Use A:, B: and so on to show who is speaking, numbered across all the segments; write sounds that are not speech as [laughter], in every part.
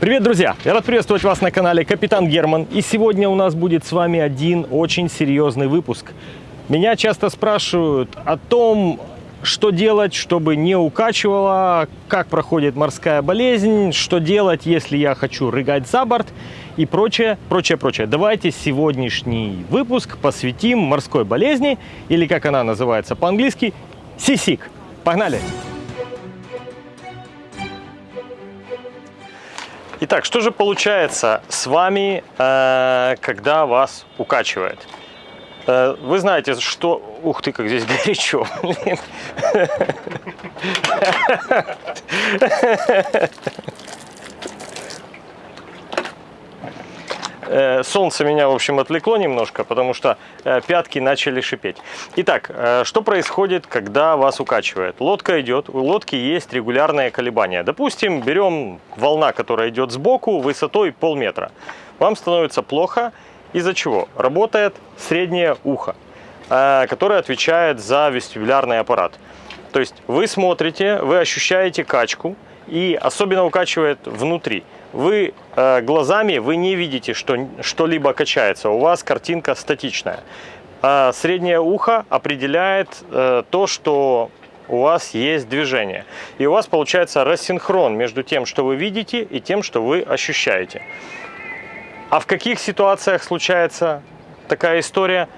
A: Привет, друзья! Я рад приветствовать вас на канале Капитан Герман. И сегодня у нас будет с вами один очень серьезный выпуск. Меня часто спрашивают о том, что делать, чтобы не укачивало, как проходит морская болезнь, что делать, если я хочу рыгать за борт и прочее, прочее, прочее. Давайте сегодняшний выпуск посвятим морской болезни, или как она называется по-английски, сисик. Погнали! Итак, что же получается с вами, э, когда вас укачивает? Э, вы знаете, что... Ух ты, как здесь горячо. [laughs] солнце меня, в общем, отвлекло немножко, потому что э, пятки начали шипеть. Итак, э, что происходит, когда вас укачивает? Лодка идет, у лодки есть регулярные колебания. Допустим, берем волна, которая идет сбоку, высотой полметра. Вам становится плохо, из-за чего? Работает среднее ухо, которое отвечает за вестибулярный аппарат. То есть вы смотрите, вы ощущаете качку, и особенно укачивает внутри вы э, глазами вы не видите, что что-либо качается. У вас картинка статичная. А среднее ухо определяет э, то, что у вас есть движение. И у вас получается рассинхрон между тем, что вы видите, и тем, что вы ощущаете. А в каких ситуациях случается такая история?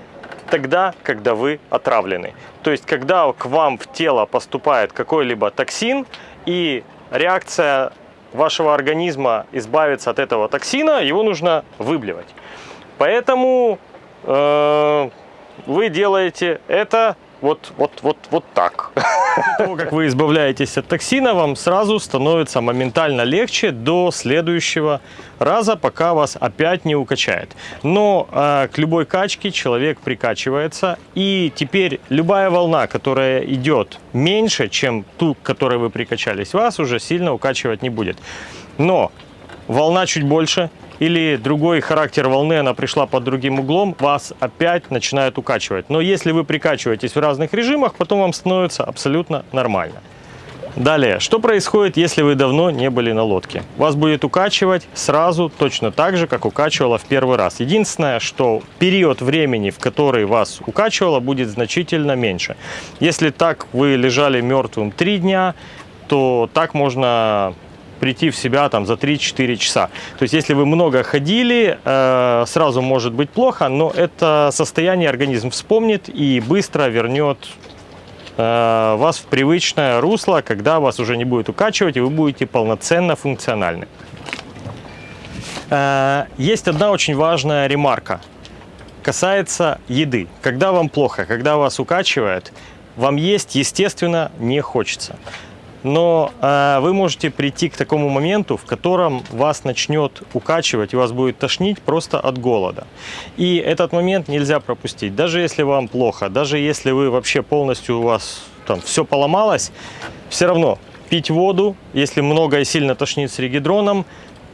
A: Тогда, когда вы отравлены. То есть, когда к вам в тело поступает какой-либо токсин, и реакция вашего организма избавиться от этого токсина, его нужно выблевать. Поэтому э, вы делаете это вот, вот, вот, вот так. Того, как вы избавляетесь от токсина, вам сразу становится моментально легче до следующего раза, пока вас опять не укачает. Но э, к любой качке человек прикачивается, и теперь любая волна, которая идет меньше, чем ту, к которой вы прикачались, вас уже сильно укачивать не будет. Но волна чуть больше, или другой характер волны, она пришла под другим углом, вас опять начинает укачивать. Но если вы прикачиваетесь в разных режимах, потом вам становится абсолютно нормально. Далее, что происходит, если вы давно не были на лодке? Вас будет укачивать сразу точно так же, как укачивало в первый раз. Единственное, что период времени, в который вас укачивало, будет значительно меньше. Если так вы лежали мертвым 3 дня, то так можно прийти в себя там за 3-4 часа. То есть, если вы много ходили, э, сразу может быть плохо, но это состояние организм вспомнит и быстро вернет э, вас в привычное русло, когда вас уже не будет укачивать, и вы будете полноценно функциональны. Э, есть одна очень важная ремарка. Касается еды. Когда вам плохо, когда вас укачивает, вам есть, естественно, не хочется но э, вы можете прийти к такому моменту, в котором вас начнет укачивать и вас будет тошнить просто от голода. И этот момент нельзя пропустить. Даже если вам плохо, даже если вы вообще полностью у вас там все поломалось, все равно пить воду, если много и сильно тошнит с регидроном,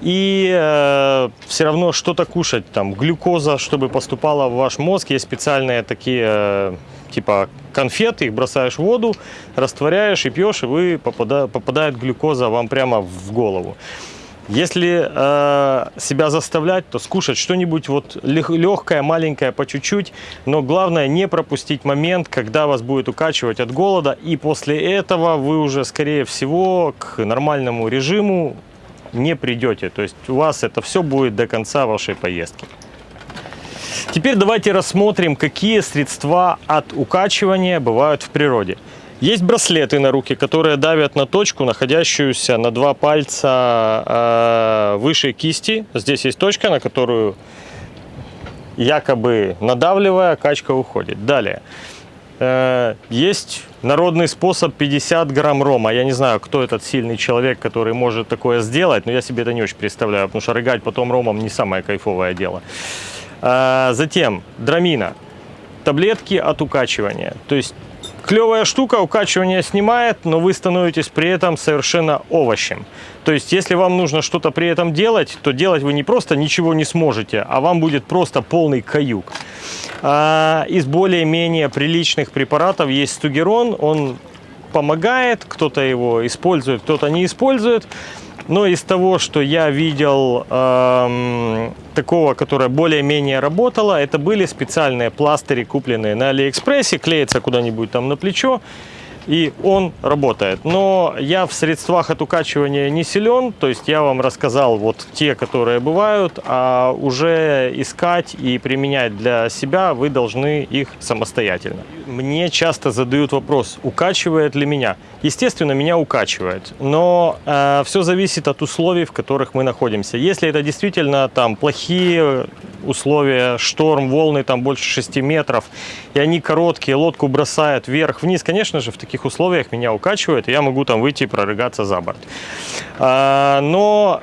A: и э, все равно что-то кушать, там глюкоза, чтобы поступала в ваш мозг, есть специальные такие э, типа конфеты, их бросаешь в воду, растворяешь и пьешь, и вы попада, попадает глюкоза вам прямо в голову. Если э, себя заставлять, то скушать что-нибудь вот легкое, маленькое, по чуть-чуть. Но главное не пропустить момент, когда вас будет укачивать от голода. И после этого вы уже, скорее всего, к нормальному режиму не придете. То есть у вас это все будет до конца вашей поездки. Теперь давайте рассмотрим, какие средства от укачивания бывают в природе. Есть браслеты на руки, которые давят на точку, находящуюся на два пальца э, выше кисти. Здесь есть точка, на которую якобы надавливая, качка уходит. Далее. Э, есть народный способ 50 грамм рома. Я не знаю, кто этот сильный человек, который может такое сделать, но я себе это не очень представляю, потому что рыгать потом ромом не самое кайфовое дело. А, затем драмина, таблетки от укачивания. То есть клевая штука, укачивание снимает, но вы становитесь при этом совершенно овощем. То есть, если вам нужно что-то при этом делать, то делать вы не просто ничего не сможете, а вам будет просто полный каюк. А, из более-менее приличных препаратов есть стугерон, он помогает, кто-то его использует, кто-то не использует. Но из того, что я видел эм, такого, которое более-менее работало, это были специальные пластыри, купленные на Алиэкспрессе, клеятся куда-нибудь там на плечо и он работает. Но я в средствах от укачивания не силен, то есть я вам рассказал вот те, которые бывают, а уже искать и применять для себя вы должны их самостоятельно. Мне часто задают вопрос, укачивает ли меня. Естественно, меня укачивает, но э, все зависит от условий, в которых мы находимся. Если это действительно там плохие условия, шторм, волны там больше 6 метров, и они короткие, лодку бросают вверх-вниз, конечно же, в таких условиях меня укачивает, и я могу там выйти и прорыгаться за борт. А, но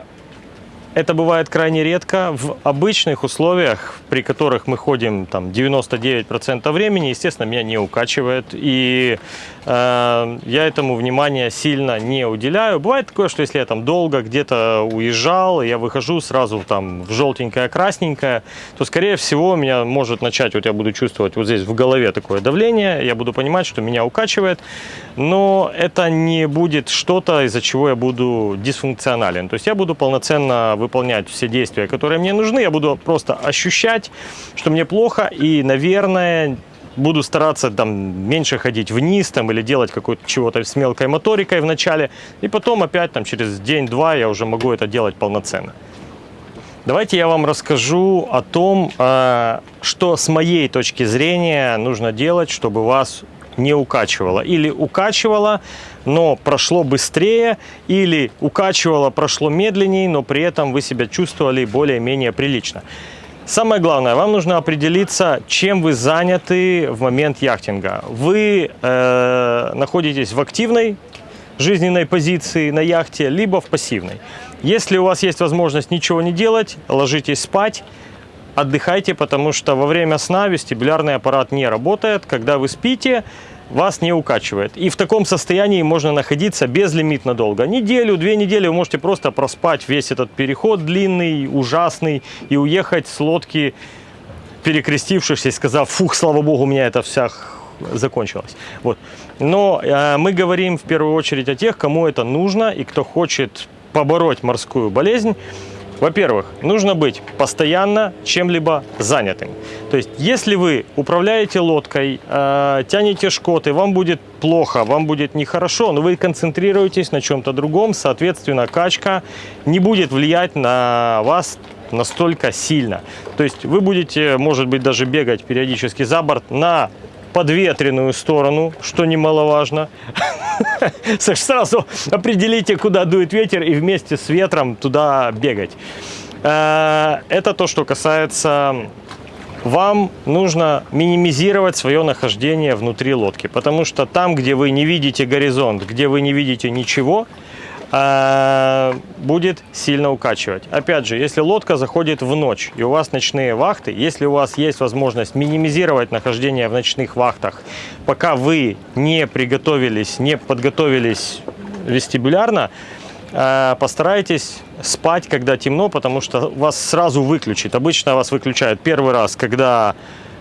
A: это бывает крайне редко. В обычных условиях, при которых мы ходим там 99% времени, естественно, меня не укачивает. И э, я этому внимания сильно не уделяю. Бывает такое, что если я там долго где-то уезжал, я выхожу сразу там в желтенькое, красненькое, то, скорее всего, меня может начать, вот я буду чувствовать вот здесь в голове такое давление, я буду понимать, что меня укачивает, но это не будет что-то, из-за чего я буду дисфункционален. То есть я буду полноценно выполнять все действия, которые мне нужны, я буду просто ощущать, что мне плохо, и, наверное, буду стараться там меньше ходить вниз там или делать какое-то чего-то с мелкой моторикой в начале, и потом опять там через день-два я уже могу это делать полноценно. Давайте я вам расскажу о том, э, что с моей точки зрения нужно делать, чтобы вас не укачивало. Или укачивало, но прошло быстрее, или укачивало, прошло медленнее, но при этом вы себя чувствовали более-менее прилично. Самое главное, вам нужно определиться, чем вы заняты в момент яхтинга. Вы э, находитесь в активной жизненной позиции на яхте, либо в пассивной. Если у вас есть возможность ничего не делать, ложитесь спать, отдыхайте, потому что во время сна вестибулярный аппарат не работает. Когда вы спите, вас не укачивает. И в таком состоянии можно находиться безлимитно долго. Неделю, две недели вы можете просто проспать весь этот переход длинный, ужасный, и уехать с лодки, перекрестившись и сказав, фух, слава богу, у меня это вся закончилось. Вот. Но э, мы говорим в первую очередь о тех, кому это нужно и кто хочет побороть морскую болезнь. Во-первых, нужно быть постоянно чем-либо занятым. То есть, если вы управляете лодкой, э, тянете шкоты, вам будет плохо, вам будет нехорошо, но вы концентрируетесь на чем-то другом, соответственно, качка не будет влиять на вас настолько сильно. То есть вы будете, может быть, даже бегать периодически за борт на подветренную сторону, что немаловажно. [laughs] Сразу определите, куда дует ветер, и вместе с ветром туда бегать. Э, это то, что касается вам нужно минимизировать свое нахождение внутри лодки, потому что там, где вы не видите горизонт, где вы не видите ничего, Э, будет сильно укачивать. Опять же, если лодка заходит в ночь и у вас ночные вахты, если у вас есть возможность минимизировать нахождение в ночных вахтах, пока вы не приготовились, не подготовились вестибулярно, э, постарайтесь спать, когда темно, потому что вас сразу выключит. Обычно вас выключают первый раз, когда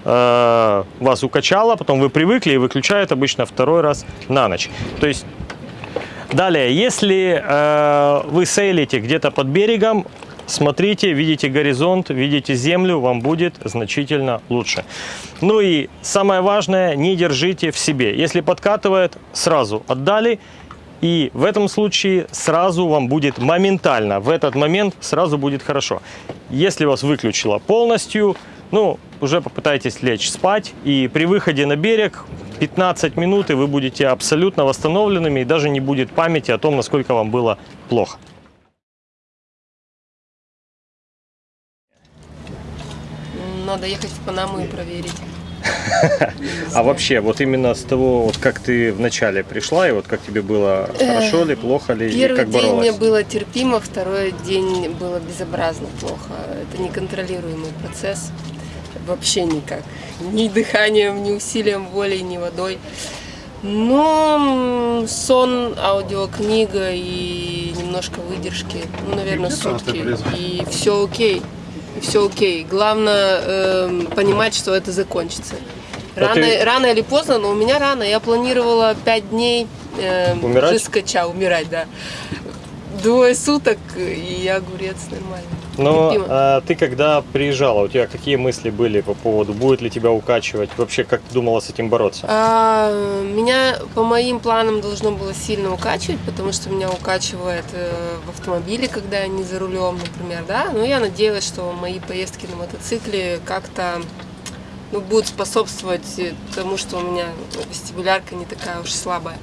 A: э, вас укачало, потом вы привыкли и выключают обычно второй раз на ночь. То есть Далее, если э, вы сейлите где-то под берегом, смотрите, видите горизонт, видите землю, вам будет значительно лучше. Ну и самое важное, не держите в себе. Если подкатывает, сразу отдали. И в этом случае сразу вам будет моментально, в этот момент сразу будет хорошо. Если вас выключило полностью, ну, уже попытайтесь лечь спать. И при выходе на берег 15 минут, и вы будете абсолютно восстановленными, и даже не будет памяти о том, насколько вам было плохо.
B: Надо ехать в Панаму и проверить. [laughs]
A: А вообще, вот именно с того, вот как ты вначале пришла, и вот как тебе было, хорошо ли, плохо ли,
B: Первый
A: и как
B: день
A: боролась?
B: мне было терпимо, второй день было безобразно плохо. Это неконтролируемый процесс вообще никак. Ни дыханием, ни усилием воли, ни водой. Но сон, аудиокнига и немножко выдержки, ну, наверное, сутки. И все окей. И все окей. Главное э, понимать, что это закончится. Рано,
A: ты-
B: рано или поздно, но у меня рано. Я планировала 5 дней э,
A: Умирать?
B: жескача, умирать, да. двое суток и огурец нормально.
A: Но а, ты когда приезжала, у тебя какие мысли были по поводу, будет ли тебя укачивать? Вообще, как ты думала с этим бороться?
B: А, меня по моим планам должно было сильно укачивать, потому что меня укачивает э, в автомобиле, когда я не за рулем, например, да. Но я надеялась, что мои поездки на мотоцикле как-то ну, будут способствовать тому, что у меня ну, вестибулярка не такая уж слабая.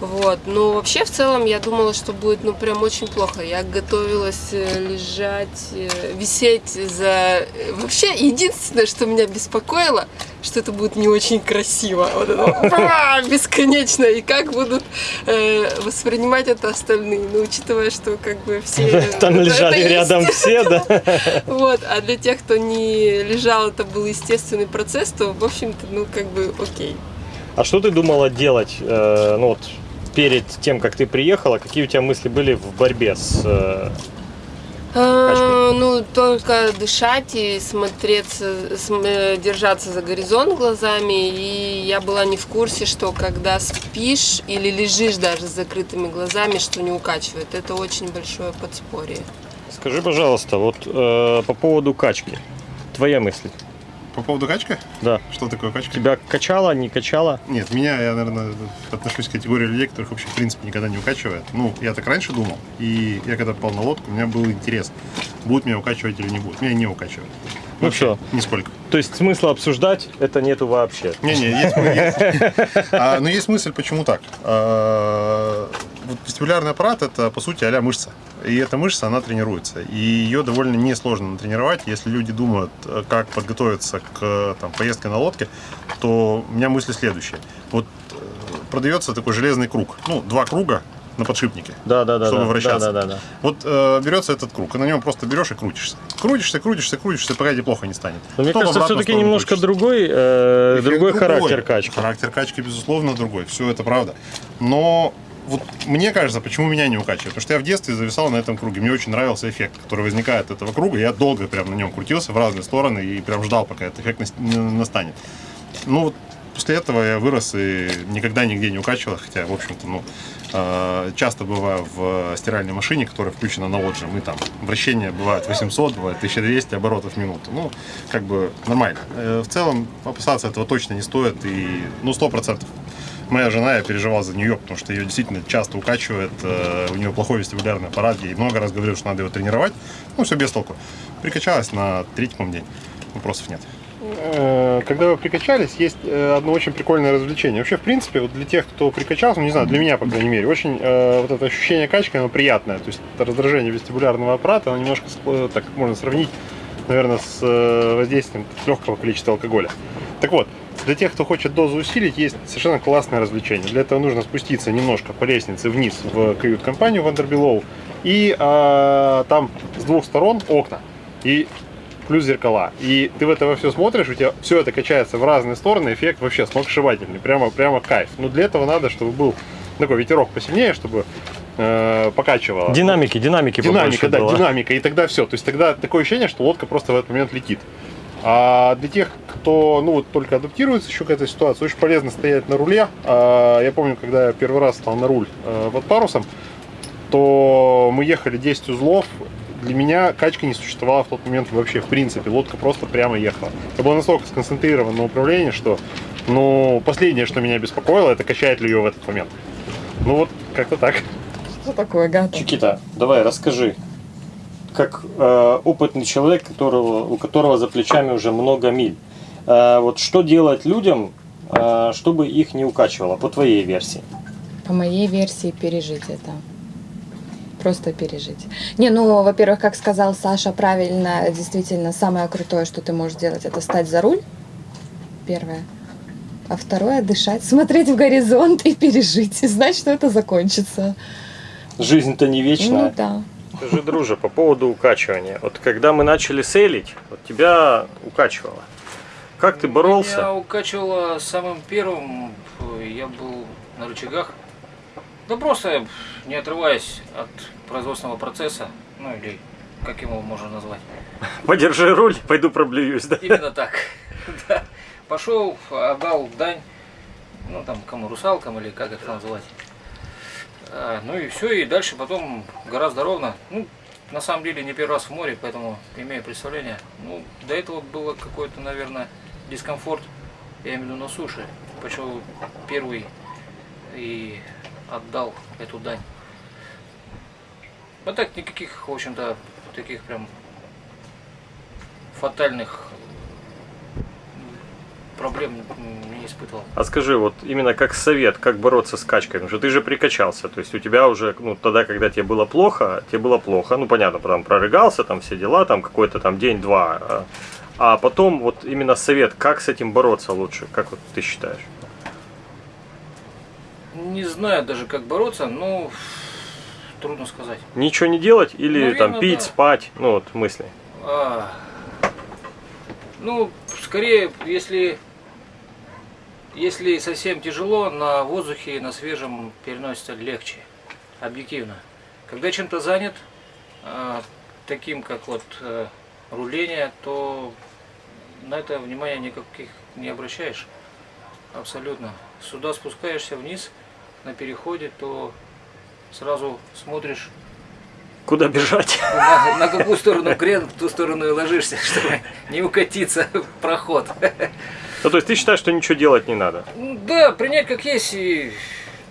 B: Вот. Но вообще в целом я думала, что будет ну прям очень плохо. Я готовилась э, лежать, э, висеть за... э, Вообще единственное, что меня беспокоило, что это будет не очень красиво. Вот это [laughs] бесконечно. И как будут э, воспринимать это остальные. Ну, учитывая, что как бы все... [laughs]
A: Там лежали рядом все, [laughs] да?
B: вот, а для тех, кто не лежал, это был естественный процесс, то, в общем-то, ну, как бы, окей.
A: А что ты думала делать, э, ну вот, перед тем, как ты приехала? Какие у тебя мысли были в борьбе с... э,
B: А, ну, только дышать и смотреться, см- э, держаться за горизонт глазами. И я была не в курсе, что когда спишь или лежишь даже с закрытыми глазами, что не укачивает. Это очень большое подспорье.
A: Скажи, пожалуйста, вот э, по поводу качки. Твоя мысль?
C: По поводу качка?
A: Да.
C: Что такое качка?
A: Тебя качало, не качало?
C: Нет, меня, я, наверное, отношусь к категории людей, которых вообще, в принципе, никогда не укачивает. Ну, я так раньше думал, и я когда попал на лодку, у меня был интерес, будет меня укачивать или не будет. Меня не укачивает.
A: Ну всё.
C: Нисколько.
A: То есть смысла обсуждать это нету вообще.
C: Не-не, есть, есть. [laughs] А, но есть мысль, почему так. А, вот вестибулярный аппарат это по сути а мышца. И эта мышца, она тренируется. И ее довольно несложно натренировать. Если люди думают, э, как подготовиться к там, поездке на лодке, то у меня мысли следующие. Вот э, продается такой железный круг. Ну, два круга на подшипнике.
A: Да, да, да.
C: Чтобы
A: да,
C: вращаться.
A: Да, да, да.
C: Вот э, берется этот круг, и на нем просто берешь и крутишься. Крутишься, крутишься, крутишься, пока тебе плохо не станет.
A: Но мне
C: Потом
A: кажется, все-таки немножко
C: крутишься.
A: другой, э, другой
C: другой.
A: характер качки.
C: Характер качки, безусловно, другой. Все это правда. Но вот мне кажется, почему меня не укачивает. Потому что я в детстве зависал на этом круге. Мне очень нравился эффект, который возникает от этого круга. Я долго прям на нем крутился в разные стороны и прям ждал, пока этот эффект настанет. Ну вот после этого я вырос и никогда нигде не укачивал, хотя, в общем-то, ну, э, часто бываю в стиральной машине, которая включена на отжим, и там вращение бывает 800, бывает 1200 оборотов в минуту. Ну, как бы нормально. Э, В целом опасаться этого точно не стоит, и, ну, 100%. Моя жена, я переживал за нее, потому что ее действительно часто укачивает, э, у нее плохой вестибулярный аппарат, ей много раз говорил, что надо его тренировать, ну, все без толку. Прикачалась на третий, по-моему, день, вопросов нет. Э, Когда вы прикачались, есть э, одно очень прикольное развлечение. Вообще, в принципе, вот для тех, кто прикачался, ну, не знаю, для меня, по крайней мере, очень э, вот это ощущение качки, оно приятное. То есть раздражение вестибулярного аппарата, оно немножко, ск- так можно сравнить, наверное, с э, воздействием легкого количества алкоголя. Так вот, для тех, кто хочет дозу усилить, есть совершенно классное развлечение. Для этого нужно спуститься немножко по лестнице вниз в кают-компанию Вандербилоу. И э, там с двух сторон окна. И плюс зеркала. И ты в это во все смотришь, у тебя все это качается в разные стороны, эффект вообще сногсшибательный, прямо, прямо кайф. Но для этого надо, чтобы был такой ветерок посильнее, чтобы э, покачивало.
A: Динамики, динамики
C: Динамика, да,
A: было.
C: динамика, и тогда все. То есть тогда такое ощущение, что лодка просто в этот момент летит. А для тех, кто ну, вот только адаптируется еще к этой ситуации, очень полезно стоять на руле. А, я помню, когда я первый раз стал на руль э, под парусом, то мы ехали 10 узлов. Для меня качка не существовала в тот момент вообще, в принципе. Лодка просто прямо ехала. Я был настолько сконцентрирован на управлении, что ну, последнее, что меня беспокоило, это качает ли ее в этот момент. Ну вот, как-то так.
D: Что такое гата?
A: Чикита, давай расскажи, как э, опытный человек, которого, у которого за плечами уже много миль, э, вот что делать людям, э, чтобы их не укачивало, по твоей версии?
D: По моей версии, пережить это. Просто пережить. Не, ну, во-первых, как сказал Саша правильно, действительно, самое крутое, что ты можешь сделать, это встать за руль. Первое. А второе, дышать, смотреть в горизонт и пережить. И знать, что это закончится.
A: Жизнь-то не вечная.
D: Ну да.
A: Скажи, друже, по поводу укачивания. Вот когда мы начали сейлить, вот тебя укачивало. Как ты боролся?
E: Меня укачивало самым первым, я был на рычагах. Да просто не отрываясь от производственного процесса, ну или как его можно назвать.
A: Подержи руль, пойду проблююсь, да?
E: Именно так. [laughs] Да. Пошел, отдал дань, ну там кому русалкам или как это назвать. А, ну и все, и дальше потом гораздо ровно. Ну, на самом деле не первый раз в море, поэтому имею представление. Ну, до этого было какой-то, наверное, дискомфорт, я имею в виду на суше. Почему первый и отдал эту дань. А так никаких, в общем-то, таких прям фатальных проблем не испытывал.
A: А скажи, вот именно как совет, как бороться с качкой? Потому что ты же прикачался, то есть у тебя уже, ну, тогда, когда тебе было плохо, тебе было плохо, ну, понятно, потом прорыгался, там все дела, там какой-то там день-два, а, а потом вот именно совет, как с этим бороться лучше, как вот ты считаешь?
E: Не знаю даже, как бороться, но трудно сказать.
A: Ничего не делать или
E: Наверно,
A: там пить,
E: да.
A: спать, ну, вот мысли.
E: А, ну, скорее, если, если совсем тяжело, на воздухе, на свежем переносится легче, объективно. Когда чем-то занят, а, таким как вот э, руление, то на это внимания никаких не обращаешь. Абсолютно. Сюда спускаешься вниз на переходе, то сразу смотришь
A: Куда бежать? [laughs]
E: на, на какую сторону крен, в ту сторону и ложишься, [laughs] чтобы не укатиться в проход. [laughs]
A: Ну, то есть ты считаешь, что ничего делать не надо?
E: Ну, Да, принять как есть и,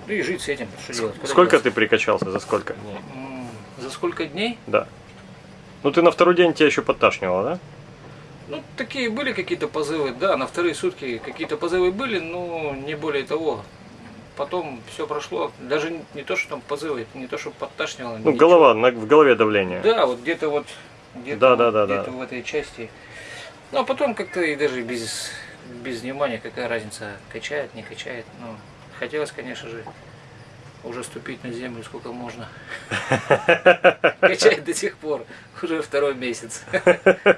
E: и жить с этим. Что делать? Куда
A: Сколько
E: деваться?
A: ты прикачался, за сколько дней?
E: За сколько дней?
A: Да. Ну, ты на второй день тебя еще подташнивало, да?
E: Ну, такие были какие-то позывы, да, на вторые сутки какие-то позывы были, но не более того. Потом все прошло, даже не то, что там позывы, не то, что подташнивало.
A: Ну,
E: ничего.
A: голова, на- в голове давление.
E: Да, вот где-то вот где-то,
A: Да,
E: вот
A: да, да,
E: где-то
A: да.
E: в этой части. Ну а потом как-то и даже без, без внимания, какая разница, качает, не качает. Ну, хотелось, конечно же, уже ступить на землю сколько можно. [laughs] Качает до сих пор, уже второй месяц.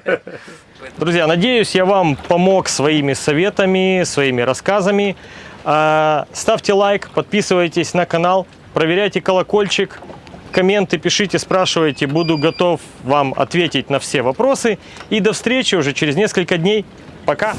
E: [laughs]
A: Друзья, надеюсь, я вам помог своими советами, своими рассказами. А, Ставьте лайк, подписывайтесь на канал, проверяйте колокольчик, комменты пишите, спрашивайте. Буду готов вам ответить на все вопросы. И до встречи уже через несколько дней. Пока!